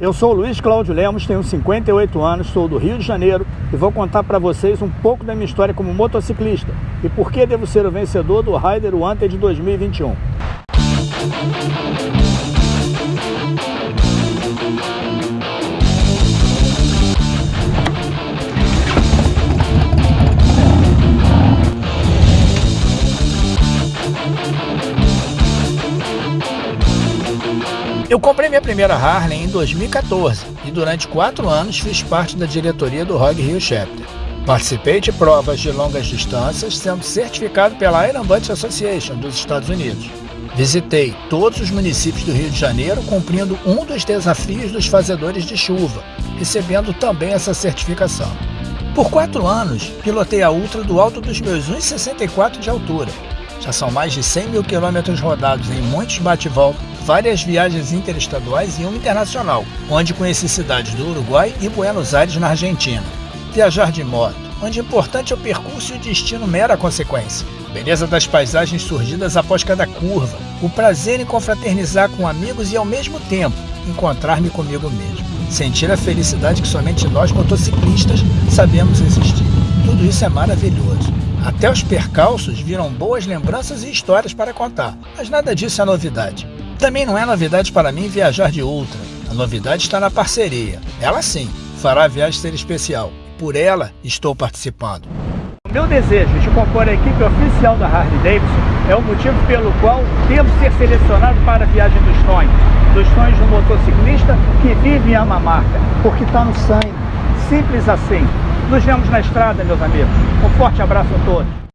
Eu sou o Luiz Cláudio Lemos, tenho 58 anos, sou do Rio de Janeiro e vou contar para vocês um pouco da minha história como motociclista e por que devo ser o vencedor do Rider Wanted 2021. Eu comprei minha primeira Harley em 2014 e durante quatro anos fiz parte da diretoria do Rogue Rio Chapter. Participei de provas de longas distâncias, sendo certificado pela Iron Butt Association dos Estados Unidos. Visitei todos os municípios do Rio de Janeiro, cumprindo um dos desafios dos fazedores de chuva, recebendo também essa certificação. Por quatro anos, pilotei a Ultra do alto dos meus 1,64 de altura. Já são mais de 100 mil quilômetros rodados em muitos bate-volta várias viagens interestaduais e uma internacional, onde conheci cidades do Uruguai e Buenos Aires, na Argentina. Viajar de moto, onde importante é o percurso e o destino mera consequência. Beleza das paisagens surgidas após cada curva, o prazer em confraternizar com amigos e ao mesmo tempo encontrar-me comigo mesmo. Sentir a felicidade que somente nós motociclistas sabemos existir. Tudo isso é maravilhoso. Até os percalços viram boas lembranças e histórias para contar, mas nada disso é novidade. Também não é novidade para mim viajar de Ultra. A novidade está na parceria. Ela sim fará a viagem ser especial. Por ela estou participando. O meu desejo de compor a equipe oficial da Harley Davidson é o motivo pelo qual devo ser selecionado para a viagem dos sonhos. Dos sonhos do motociclista que vive e ama a marca, porque está no sangue. Simples assim. Nos vemos na estrada, meus amigos. Um forte abraço a todos.